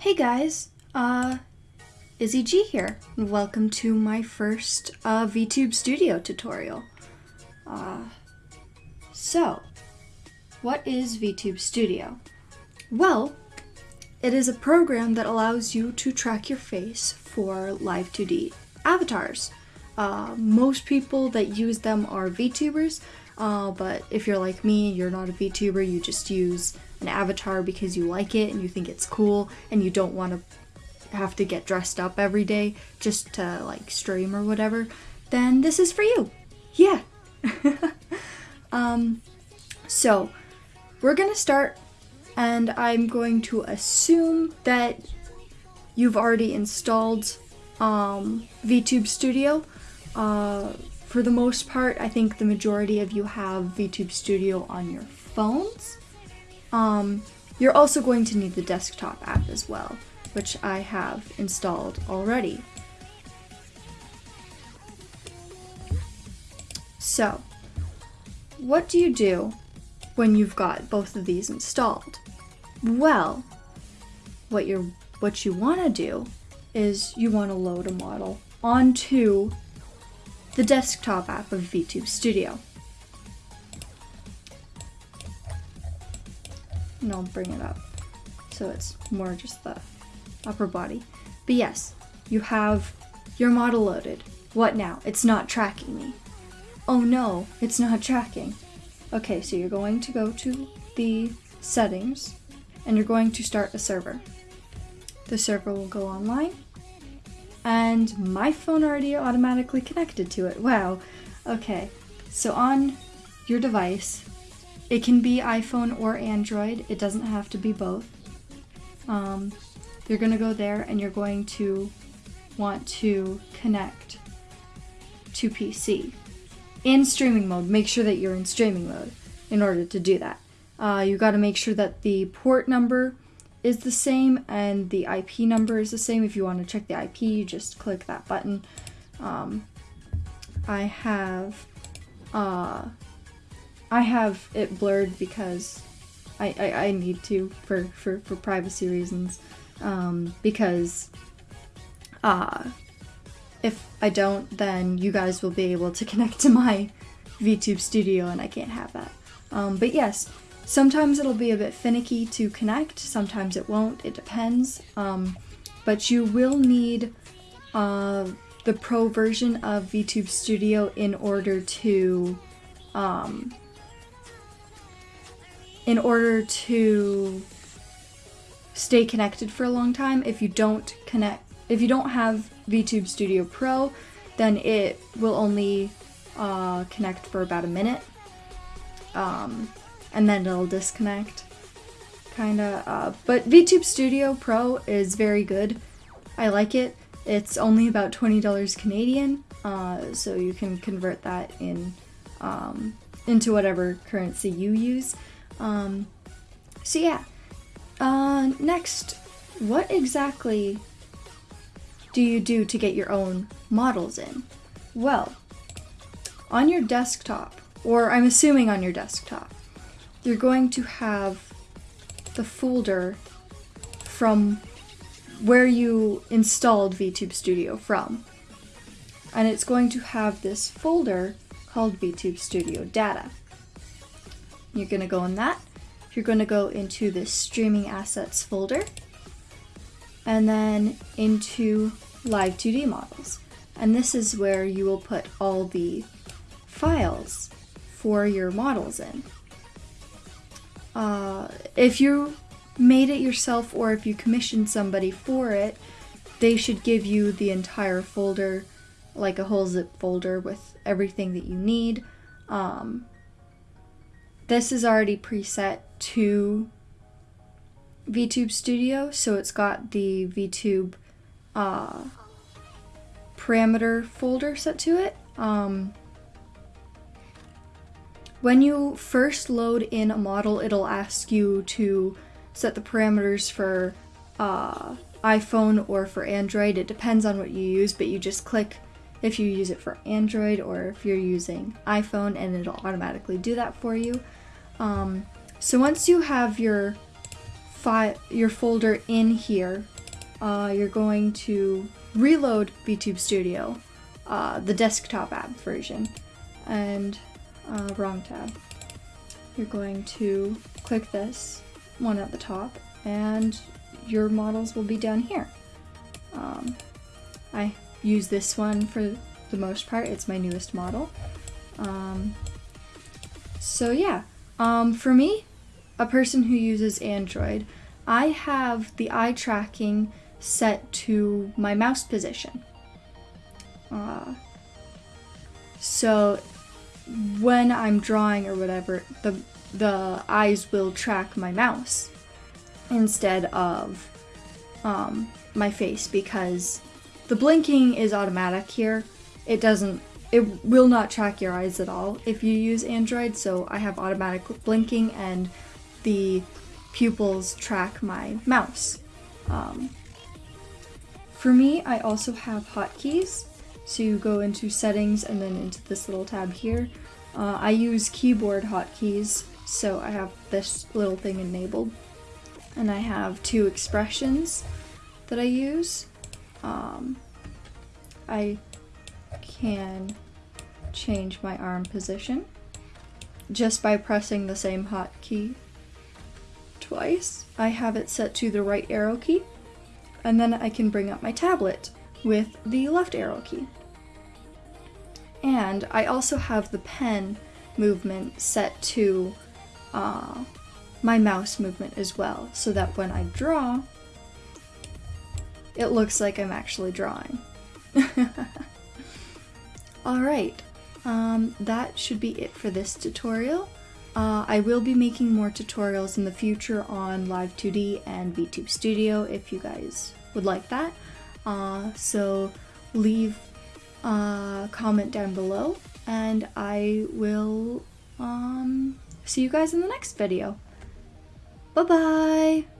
Hey guys, uh, Izzy G here. Welcome to my first uh, VTube Studio tutorial. Uh, so, what is VTube Studio? Well, it is a program that allows you to track your face for live 2D avatars. Uh, most people that use them are VTubers, uh, but if you're like me, you're not a VTuber, you just use an avatar because you like it and you think it's cool and you don't want to have to get dressed up every day just to like stream or whatever, then this is for you. Yeah. um, so we're gonna start and I'm going to assume that you've already installed um, VTube Studio. Uh, for the most part, I think the majority of you have VTube Studio on your phones. Um, you're also going to need the desktop app as well, which I have installed already. So, what do you do when you've got both of these installed? Well, what you what you want to do is you want to load a model onto the desktop app of VTube Studio. and I'll bring it up so it's more just the upper body. But yes, you have your model loaded. What now? It's not tracking me. Oh no, it's not tracking. Okay, so you're going to go to the settings and you're going to start a server. The server will go online and my phone already automatically connected to it. Wow. Okay, so on your device, it can be iPhone or Android. It doesn't have to be both. Um, you're going to go there and you're going to want to connect to PC. In streaming mode, make sure that you're in streaming mode in order to do that. Uh, you got to make sure that the port number is the same and the IP number is the same. If you want to check the IP, you just click that button. Um, I have uh, I have it blurred because I, I, I need to for, for, for privacy reasons. Um, because uh, if I don't, then you guys will be able to connect to my VTube studio and I can't have that. Um, but yes, sometimes it'll be a bit finicky to connect, sometimes it won't, it depends. Um, but you will need uh, the pro version of VTube Studio in order to um, in order to stay connected for a long time. If you don't connect, if you don't have VTube Studio Pro, then it will only uh, connect for about a minute, um, and then it'll disconnect, kinda. Uh, but VTube Studio Pro is very good. I like it. It's only about twenty dollars Canadian, uh, so you can convert that in um, into whatever currency you use. Um, so yeah. Uh, next, what exactly do you do to get your own models in? Well, on your desktop, or I'm assuming on your desktop, you're going to have the folder from where you installed VTube Studio from. And it's going to have this folder called VTube Studio Data. You're going to go in that. You're going to go into the streaming assets folder and then into live 2D models. And this is where you will put all the files for your models in. Uh, if you made it yourself or if you commissioned somebody for it, they should give you the entire folder, like a whole zip folder with everything that you need. Um, this is already preset to VTube Studio, so it's got the VTube uh, parameter folder set to it. Um, when you first load in a model, it'll ask you to set the parameters for uh, iPhone or for Android. It depends on what you use, but you just click if you use it for Android or if you're using iPhone and it'll automatically do that for you. Um, so once you have your fi- your folder in here, uh, you're going to reload VTube Studio, uh, the desktop app version, and uh, wrong tab. You're going to click this one at the top, and your models will be down here. Um, I use this one for the most part. It's my newest model. Um, so yeah, um, for me, a person who uses Android, I have the eye tracking set to my mouse position. Uh, so when I'm drawing or whatever, the the eyes will track my mouse instead of um, my face because the blinking is automatic here. It doesn't it will not track your eyes at all if you use Android, so I have automatic blinking and the pupils track my mouse. Um, for me, I also have hotkeys, so you go into settings and then into this little tab here. Uh, I use keyboard hotkeys, so I have this little thing enabled. And I have two expressions that I use. Um, I can change my arm position just by pressing the same hotkey twice. I have it set to the right arrow key, and then I can bring up my tablet with the left arrow key. And I also have the pen movement set to uh, my mouse movement as well, so that when I draw, it looks like I'm actually drawing. Alright, um, that should be it for this tutorial. Uh, I will be making more tutorials in the future on Live 2D and VTube Studio if you guys would like that. Uh, so leave a comment down below and I will um, see you guys in the next video. Bye bye!